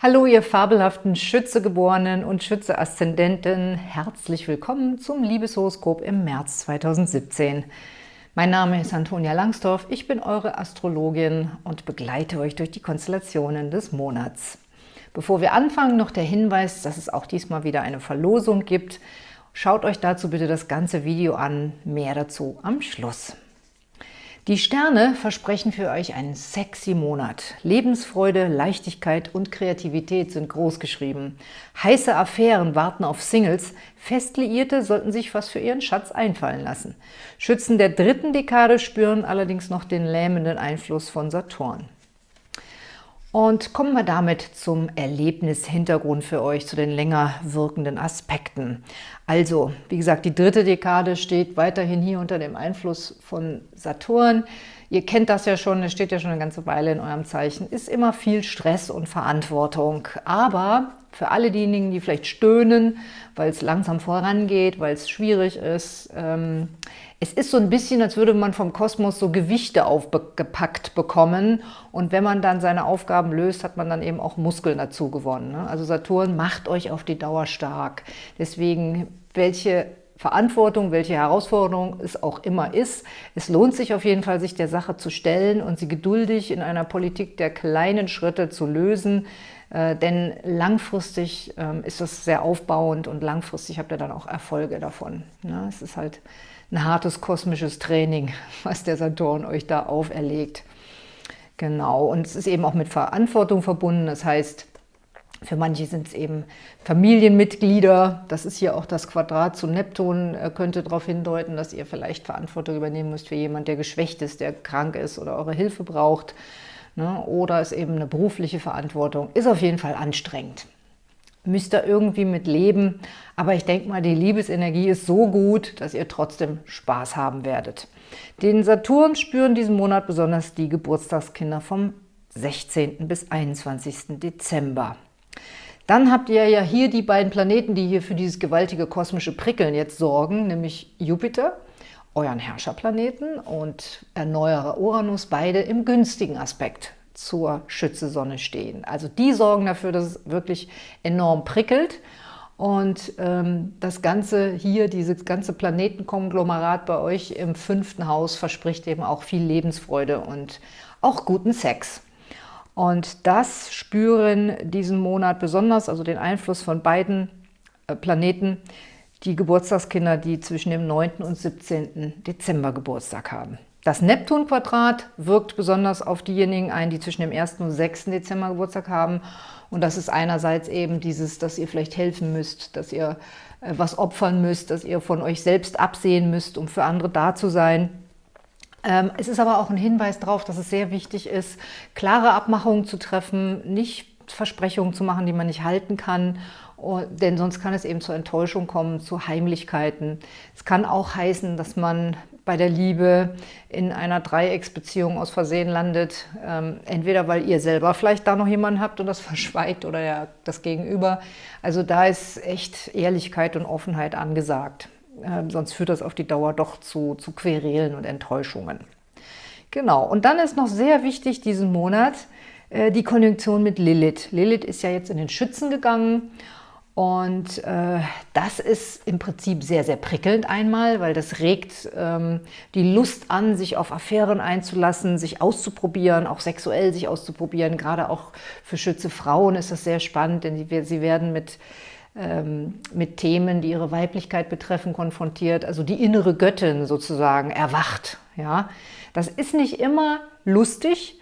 Hallo, ihr fabelhaften Schützegeborenen und Schütze-Aszendenten. Herzlich willkommen zum Liebeshoroskop im März 2017. Mein Name ist Antonia Langsdorf, ich bin eure Astrologin und begleite euch durch die Konstellationen des Monats. Bevor wir anfangen, noch der Hinweis, dass es auch diesmal wieder eine Verlosung gibt. Schaut euch dazu bitte das ganze Video an, mehr dazu am Schluss. Die Sterne versprechen für euch einen sexy Monat. Lebensfreude, Leichtigkeit und Kreativität sind großgeschrieben. Heiße Affären warten auf Singles. Festliierte sollten sich was für ihren Schatz einfallen lassen. Schützen der dritten Dekade spüren allerdings noch den lähmenden Einfluss von Saturn. Und kommen wir damit zum Erlebnishintergrund für euch, zu den länger wirkenden Aspekten. Also, wie gesagt, die dritte Dekade steht weiterhin hier unter dem Einfluss von Saturn. Ihr kennt das ja schon, es steht ja schon eine ganze Weile in eurem Zeichen, ist immer viel Stress und Verantwortung. Aber für alle diejenigen, die vielleicht stöhnen, weil es langsam vorangeht, weil es schwierig ist, ähm, es ist so ein bisschen, als würde man vom Kosmos so Gewichte aufgepackt bekommen und wenn man dann seine Aufgaben löst, hat man dann eben auch Muskeln dazu gewonnen. Ne? Also Saturn macht euch auf die Dauer stark. Deswegen, welche Verantwortung, welche Herausforderung es auch immer ist. Es lohnt sich auf jeden Fall, sich der Sache zu stellen und sie geduldig in einer Politik der kleinen Schritte zu lösen, äh, denn langfristig äh, ist das sehr aufbauend und langfristig habt ihr dann auch Erfolge davon. Ne? Es ist halt ein hartes kosmisches Training, was der Saturn euch da auferlegt. Genau, und es ist eben auch mit Verantwortung verbunden. Das heißt, für manche sind es eben Familienmitglieder. Das ist hier auch das Quadrat zu Neptun, könnte darauf hindeuten, dass ihr vielleicht Verantwortung übernehmen müsst für jemanden, der geschwächt ist, der krank ist oder eure Hilfe braucht. Ne? Oder ist eben eine berufliche Verantwortung. Ist auf jeden Fall anstrengend müsst ihr irgendwie mit leben. Aber ich denke mal, die Liebesenergie ist so gut, dass ihr trotzdem Spaß haben werdet. Den Saturn spüren diesen Monat besonders die Geburtstagskinder vom 16. bis 21. Dezember. Dann habt ihr ja hier die beiden Planeten, die hier für dieses gewaltige kosmische Prickeln jetzt sorgen, nämlich Jupiter, euren Herrscherplaneten, und Erneuerer Uranus, beide im günstigen Aspekt zur Schütze-Sonne stehen. Also die sorgen dafür, dass es wirklich enorm prickelt. Und ähm, das Ganze hier, dieses ganze Planetenkonglomerat bei euch im fünften Haus verspricht eben auch viel Lebensfreude und auch guten Sex. Und das spüren diesen Monat besonders, also den Einfluss von beiden äh, Planeten, die Geburtstagskinder, die zwischen dem 9. und 17. Dezember Geburtstag haben. Das Neptun-Quadrat wirkt besonders auf diejenigen ein, die zwischen dem 1. und 6. Dezember Geburtstag haben. Und das ist einerseits eben dieses, dass ihr vielleicht helfen müsst, dass ihr äh, was opfern müsst, dass ihr von euch selbst absehen müsst, um für andere da zu sein. Ähm, es ist aber auch ein Hinweis darauf, dass es sehr wichtig ist, klare Abmachungen zu treffen, nicht Versprechungen zu machen, die man nicht halten kann denn sonst kann es eben zur Enttäuschung kommen, zu Heimlichkeiten. Es kann auch heißen, dass man bei der Liebe in einer Dreiecksbeziehung aus Versehen landet. Ähm, entweder weil ihr selber vielleicht da noch jemanden habt und das verschweigt oder das Gegenüber. Also da ist echt Ehrlichkeit und Offenheit angesagt. Ähm, sonst führt das auf die Dauer doch zu, zu Querelen und Enttäuschungen. Genau, und dann ist noch sehr wichtig diesen Monat äh, die Konjunktion mit Lilith. Lilith ist ja jetzt in den Schützen gegangen und äh, das ist im Prinzip sehr, sehr prickelnd einmal, weil das regt ähm, die Lust an, sich auf Affären einzulassen, sich auszuprobieren, auch sexuell sich auszuprobieren. Gerade auch für Schütze Frauen ist das sehr spannend, denn sie, werden mit, mit Themen, die ihre Weiblichkeit betreffen, konfrontiert. Also die innere Göttin sozusagen erwacht. Ja? Das ist nicht immer lustig,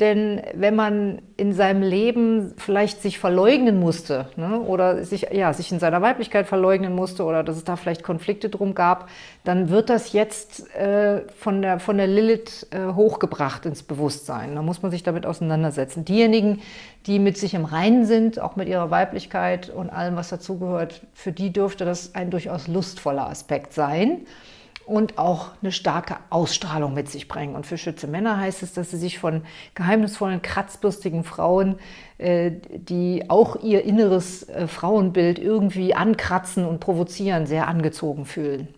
denn wenn man in seinem Leben vielleicht sich verleugnen musste ne, oder sich, ja, sich in seiner Weiblichkeit verleugnen musste oder dass es da vielleicht Konflikte drum gab, dann wird das jetzt äh, von, der, von der Lilith äh, hochgebracht ins Bewusstsein. Da muss man sich damit auseinandersetzen. Diejenigen, die mit sich im Reinen sind, auch mit ihrer Weiblichkeit und allem, was dazugehört, für die dürfte das ein durchaus lustvoller Aspekt sein und auch eine starke Ausstrahlung mit sich bringen. Und für Schütze Männer heißt es, dass sie sich von geheimnisvollen, kratzbürstigen Frauen, äh, die auch ihr inneres äh, Frauenbild irgendwie ankratzen und provozieren, sehr angezogen fühlen.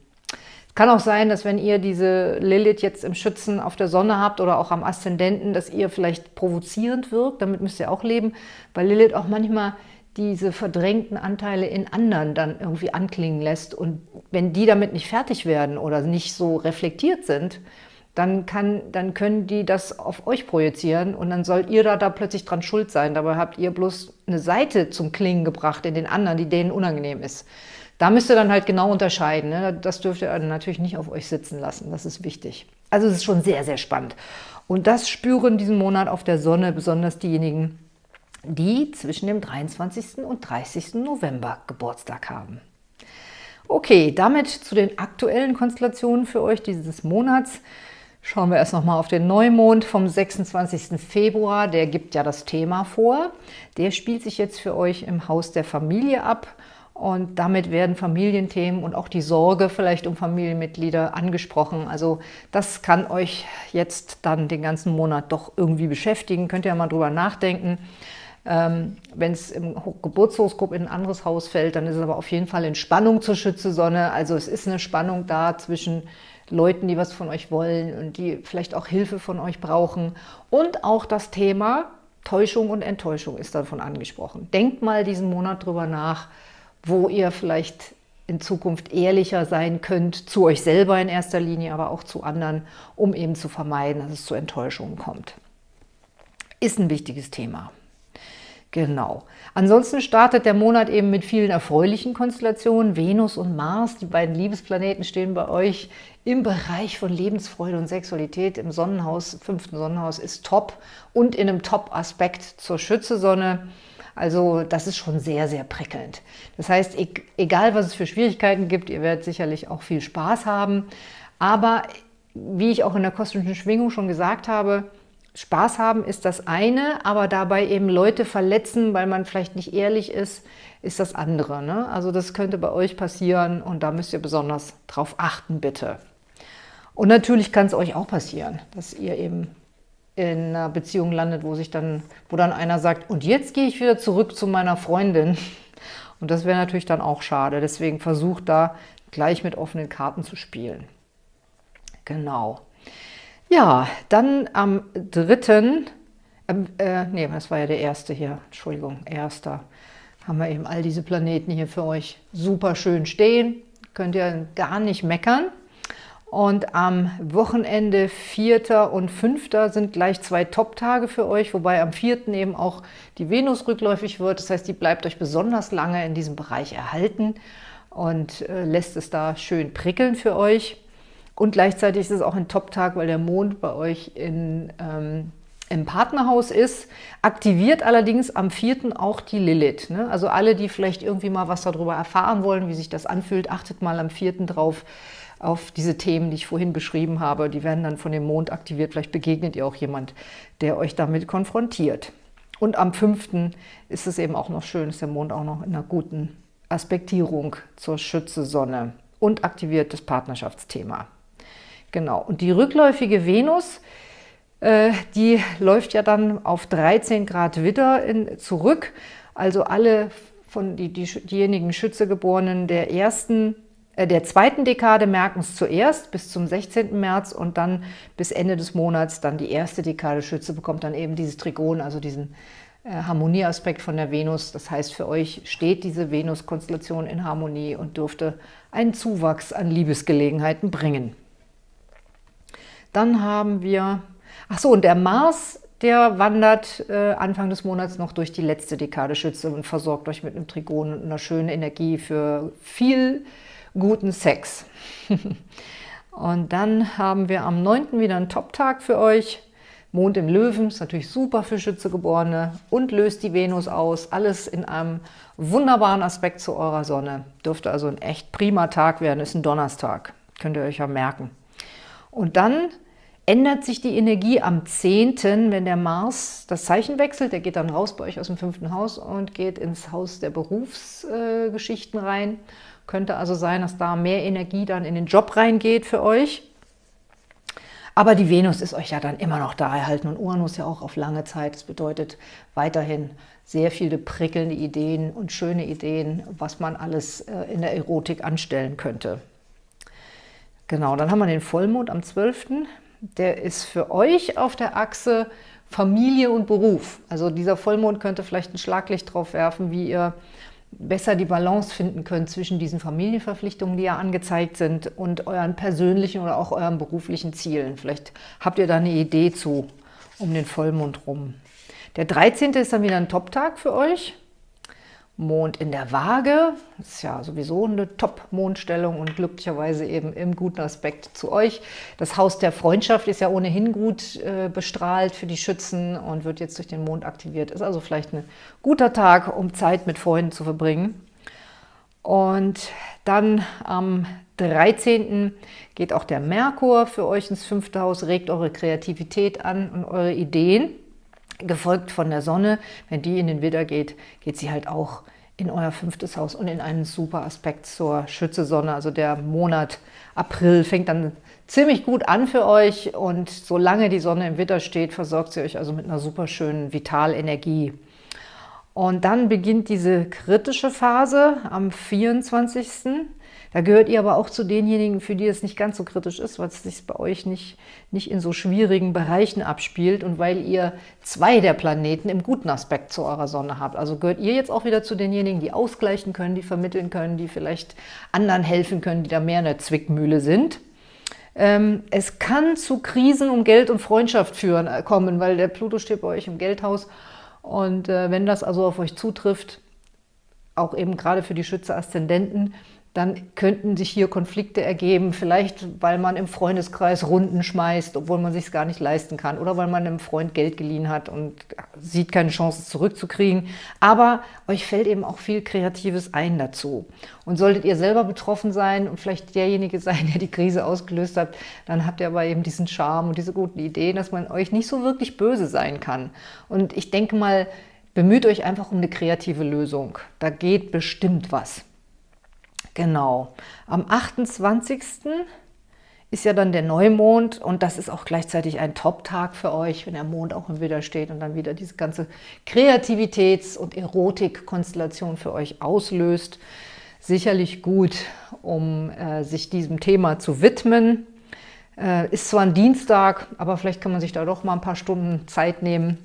Kann auch sein, dass wenn ihr diese Lilith jetzt im Schützen auf der Sonne habt oder auch am Aszendenten, dass ihr vielleicht provozierend wirkt. Damit müsst ihr auch leben, weil Lilith auch manchmal diese verdrängten Anteile in anderen dann irgendwie anklingen lässt. Und wenn die damit nicht fertig werden oder nicht so reflektiert sind, dann, kann, dann können die das auf euch projizieren und dann sollt ihr da, da plötzlich dran schuld sein. Dabei habt ihr bloß eine Seite zum Klingen gebracht in den anderen, die denen unangenehm ist. Da müsst ihr dann halt genau unterscheiden. Ne? Das dürft ihr natürlich nicht auf euch sitzen lassen. Das ist wichtig. Also es ist schon sehr, sehr spannend. Und das spüren diesen Monat auf der Sonne besonders diejenigen, die zwischen dem 23. und 30. November Geburtstag haben. Okay, damit zu den aktuellen Konstellationen für euch dieses Monats. Schauen wir erst nochmal auf den Neumond vom 26. Februar. Der gibt ja das Thema vor. Der spielt sich jetzt für euch im Haus der Familie ab. Und damit werden Familienthemen und auch die Sorge vielleicht um Familienmitglieder angesprochen. Also das kann euch jetzt dann den ganzen Monat doch irgendwie beschäftigen. Könnt ihr ja mal drüber nachdenken. Ähm, Wenn es im Geburtshoroskop in ein anderes Haus fällt, dann ist es aber auf jeden Fall in Spannung zur Schütze-Sonne. Also es ist eine Spannung da zwischen Leuten, die was von euch wollen und die vielleicht auch Hilfe von euch brauchen. Und auch das Thema Täuschung und Enttäuschung ist davon angesprochen. Denkt mal diesen Monat drüber nach, wo ihr vielleicht in Zukunft ehrlicher sein könnt, zu euch selber in erster Linie, aber auch zu anderen, um eben zu vermeiden, dass es zu Enttäuschungen kommt. Ist ein wichtiges Thema. Genau. Ansonsten startet der Monat eben mit vielen erfreulichen Konstellationen. Venus und Mars, die beiden Liebesplaneten, stehen bei euch im Bereich von Lebensfreude und Sexualität. Im Sonnenhaus, fünften Sonnenhaus, ist top und in einem Top-Aspekt zur Schütze-Sonne. Also das ist schon sehr, sehr prickelnd. Das heißt, egal was es für Schwierigkeiten gibt, ihr werdet sicherlich auch viel Spaß haben. Aber wie ich auch in der kosmischen Schwingung schon gesagt habe, Spaß haben ist das eine, aber dabei eben Leute verletzen, weil man vielleicht nicht ehrlich ist, ist das andere. Ne? Also das könnte bei euch passieren und da müsst ihr besonders drauf achten, bitte. Und natürlich kann es euch auch passieren, dass ihr eben in einer Beziehung landet, wo sich dann, wo dann einer sagt, und jetzt gehe ich wieder zurück zu meiner Freundin. Und das wäre natürlich dann auch schade. Deswegen versucht da gleich mit offenen Karten zu spielen. Genau. Ja, dann am 3., ähm, äh, nee, das war ja der erste hier, Entschuldigung, erster, haben wir eben all diese Planeten hier für euch super schön stehen. Könnt ihr gar nicht meckern. Und am Wochenende 4. und 5. sind gleich zwei Top-Tage für euch, wobei am 4. eben auch die Venus rückläufig wird. Das heißt, die bleibt euch besonders lange in diesem Bereich erhalten und äh, lässt es da schön prickeln für euch. Und gleichzeitig ist es auch ein Top-Tag, weil der Mond bei euch in, ähm, im Partnerhaus ist. Aktiviert allerdings am 4. auch die Lilith. Ne? Also alle, die vielleicht irgendwie mal was darüber erfahren wollen, wie sich das anfühlt, achtet mal am 4. drauf auf diese Themen, die ich vorhin beschrieben habe. Die werden dann von dem Mond aktiviert. Vielleicht begegnet ihr auch jemand, der euch damit konfrontiert. Und am 5. ist es eben auch noch schön, ist der Mond auch noch in einer guten Aspektierung zur Schütze-Sonne und aktiviert das Partnerschaftsthema. Genau, und die rückläufige Venus, äh, die läuft ja dann auf 13 Grad Widder in, zurück. Also alle von die, die, diejenigen Schützegeborenen der ersten äh, der zweiten Dekade merken es zuerst bis zum 16. März und dann bis Ende des Monats dann die erste Dekade Schütze bekommt dann eben dieses Trigon, also diesen äh, Harmonieaspekt von der Venus. Das heißt, für euch steht diese Venus-Konstellation in Harmonie und dürfte einen Zuwachs an Liebesgelegenheiten bringen. Dann haben wir, ach so, und der Mars, der wandert äh, Anfang des Monats noch durch die letzte Dekade Schütze und versorgt euch mit einem Trigon und einer schönen Energie für viel guten Sex. und dann haben wir am 9. wieder einen Top-Tag für euch. Mond im Löwen, ist natürlich super für Schützegeborene und löst die Venus aus. Alles in einem wunderbaren Aspekt zu eurer Sonne. Dürfte also ein echt prima Tag werden, ist ein Donnerstag. Könnt ihr euch ja merken. Und dann ändert sich die Energie am 10., wenn der Mars das Zeichen wechselt. Der geht dann raus bei euch aus dem fünften Haus und geht ins Haus der Berufsgeschichten äh, rein. Könnte also sein, dass da mehr Energie dann in den Job reingeht für euch. Aber die Venus ist euch ja dann immer noch da erhalten und Uranus ja auch auf lange Zeit. Das bedeutet weiterhin sehr viele prickelnde Ideen und schöne Ideen, was man alles äh, in der Erotik anstellen könnte. Genau, dann haben wir den Vollmond am 12. Der ist für euch auf der Achse Familie und Beruf. Also dieser Vollmond könnte vielleicht ein Schlaglicht drauf werfen, wie ihr besser die Balance finden könnt zwischen diesen Familienverpflichtungen, die ja angezeigt sind, und euren persönlichen oder auch euren beruflichen Zielen. Vielleicht habt ihr da eine Idee zu, um den Vollmond rum. Der 13. ist dann wieder ein Top-Tag für euch. Mond in der Waage, das ist ja sowieso eine Top-Mondstellung und glücklicherweise eben im guten Aspekt zu euch. Das Haus der Freundschaft ist ja ohnehin gut äh, bestrahlt für die Schützen und wird jetzt durch den Mond aktiviert. Ist also vielleicht ein guter Tag, um Zeit mit Freunden zu verbringen. Und dann am 13. geht auch der Merkur für euch ins fünfte Haus, regt eure Kreativität an und eure Ideen gefolgt von der Sonne. Wenn die in den Widder geht, geht sie halt auch in euer fünftes Haus und in einen super Aspekt zur Schütze-Sonne. Also der Monat April fängt dann ziemlich gut an für euch und solange die Sonne im Widder steht, versorgt sie euch also mit einer super schönen Vitalenergie. Und dann beginnt diese kritische Phase am 24. Da gehört ihr aber auch zu denjenigen, für die es nicht ganz so kritisch ist, weil es sich bei euch nicht, nicht in so schwierigen Bereichen abspielt und weil ihr zwei der Planeten im guten Aspekt zu eurer Sonne habt. Also gehört ihr jetzt auch wieder zu denjenigen, die ausgleichen können, die vermitteln können, die vielleicht anderen helfen können, die da mehr in der Zwickmühle sind. Ähm, es kann zu Krisen um Geld und Freundschaft führen, äh, kommen, weil der Pluto steht bei euch im Geldhaus. Und äh, wenn das also auf euch zutrifft, auch eben gerade für die Schütze-Aszendenten, dann könnten sich hier Konflikte ergeben, vielleicht weil man im Freundeskreis Runden schmeißt, obwohl man sich gar nicht leisten kann oder weil man einem Freund Geld geliehen hat und sieht keine Chance, es zurückzukriegen. Aber euch fällt eben auch viel Kreatives ein dazu. Und solltet ihr selber betroffen sein und vielleicht derjenige sein, der die Krise ausgelöst hat, dann habt ihr aber eben diesen Charme und diese guten Ideen, dass man euch nicht so wirklich böse sein kann. Und ich denke mal, bemüht euch einfach um eine kreative Lösung. Da geht bestimmt was. Genau. Am 28. ist ja dann der Neumond und das ist auch gleichzeitig ein Top-Tag für euch, wenn der Mond auch im Widder steht und dann wieder diese ganze Kreativitäts- und Erotik-Konstellation für euch auslöst. Sicherlich gut, um äh, sich diesem Thema zu widmen. Äh, ist zwar ein Dienstag, aber vielleicht kann man sich da doch mal ein paar Stunden Zeit nehmen,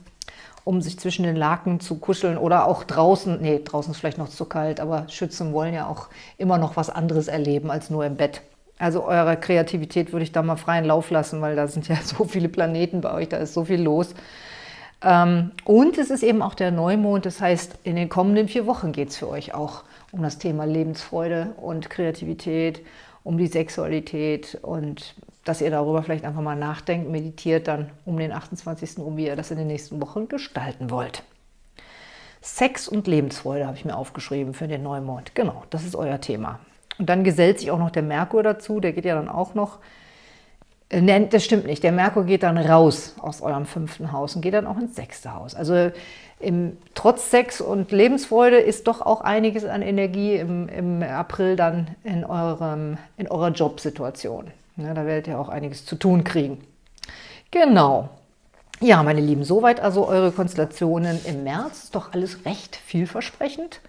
um sich zwischen den Laken zu kuscheln oder auch draußen, nee, draußen ist vielleicht noch zu kalt, aber Schützen wollen ja auch immer noch was anderes erleben als nur im Bett. Also eure Kreativität würde ich da mal freien Lauf lassen, weil da sind ja so viele Planeten bei euch, da ist so viel los. Ähm, und es ist eben auch der Neumond, das heißt, in den kommenden vier Wochen geht es für euch auch um das Thema Lebensfreude und Kreativität, um die Sexualität und dass ihr darüber vielleicht einfach mal nachdenkt, meditiert dann um den 28. um, wie ihr das in den nächsten Wochen gestalten wollt. Sex und Lebensfreude habe ich mir aufgeschrieben für den Neumond. Genau, das ist euer Thema. Und dann gesellt sich auch noch der Merkur dazu, der geht ja dann auch noch, äh, Nein, das stimmt nicht. Der Merkur geht dann raus aus eurem fünften Haus und geht dann auch ins sechste Haus. Also im, trotz Sex und Lebensfreude ist doch auch einiges an Energie im, im April dann in, eurem, in eurer Jobsituation. Ja, da werdet ihr auch einiges zu tun kriegen. Genau. Ja, meine Lieben, soweit also eure Konstellationen im März. Ist doch alles recht vielversprechend.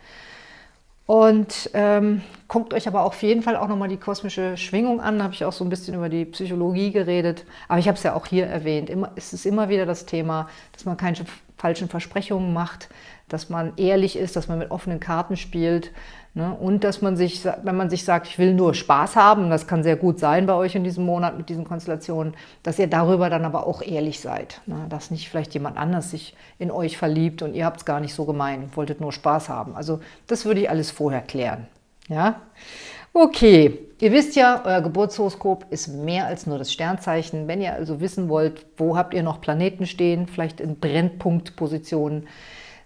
Und ähm, guckt euch aber auf jeden Fall auch nochmal die kosmische Schwingung an. Da habe ich auch so ein bisschen über die Psychologie geredet. Aber ich habe es ja auch hier erwähnt. Immer, es ist immer wieder das Thema, dass man keine falschen Versprechungen macht, dass man ehrlich ist, dass man mit offenen Karten spielt, Ne? Und dass man sich, wenn man sich sagt, ich will nur Spaß haben, das kann sehr gut sein bei euch in diesem Monat mit diesen Konstellationen, dass ihr darüber dann aber auch ehrlich seid. Ne? Dass nicht vielleicht jemand anders sich in euch verliebt und ihr habt es gar nicht so gemein, wolltet nur Spaß haben. Also das würde ich alles vorher klären. Ja? Okay, ihr wisst ja, euer Geburtshoroskop ist mehr als nur das Sternzeichen. Wenn ihr also wissen wollt, wo habt ihr noch Planeten stehen, vielleicht in Brennpunktpositionen,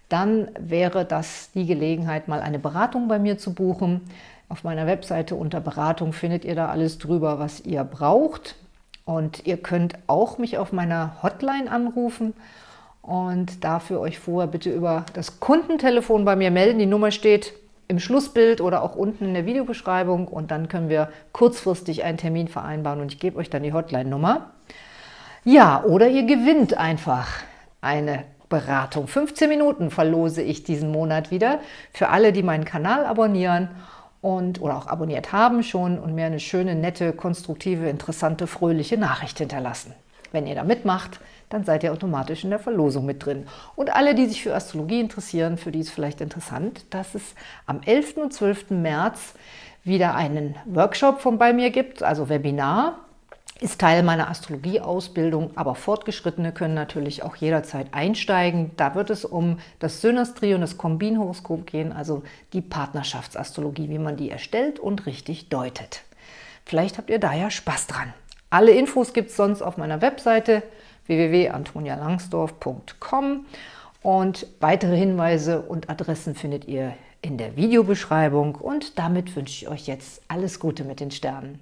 dann wäre das die Gelegenheit, mal eine Beratung bei mir zu buchen. Auf meiner Webseite unter Beratung findet ihr da alles drüber, was ihr braucht. Und ihr könnt auch mich auf meiner Hotline anrufen und dafür euch vorher bitte über das Kundentelefon bei mir melden. Die Nummer steht im Schlussbild oder auch unten in der Videobeschreibung und dann können wir kurzfristig einen Termin vereinbaren und ich gebe euch dann die Hotline-Nummer. Ja, oder ihr gewinnt einfach eine Beratung. 15 Minuten verlose ich diesen Monat wieder für alle, die meinen Kanal abonnieren und oder auch abonniert haben schon und mir eine schöne, nette, konstruktive, interessante, fröhliche Nachricht hinterlassen. Wenn ihr da mitmacht, dann seid ihr automatisch in der Verlosung mit drin. Und alle, die sich für Astrologie interessieren, für die ist vielleicht interessant, dass es am 11. und 12. März wieder einen Workshop von bei mir gibt, also Webinar, ist Teil meiner Astrologie-Ausbildung, aber Fortgeschrittene können natürlich auch jederzeit einsteigen. Da wird es um das Synastrie und das Kombinhoroskop gehen, also die Partnerschaftsastrologie, wie man die erstellt und richtig deutet. Vielleicht habt ihr da ja Spaß dran. Alle Infos gibt es sonst auf meiner Webseite www.antonialangsdorf.com und weitere Hinweise und Adressen findet ihr in der Videobeschreibung und damit wünsche ich euch jetzt alles Gute mit den Sternen.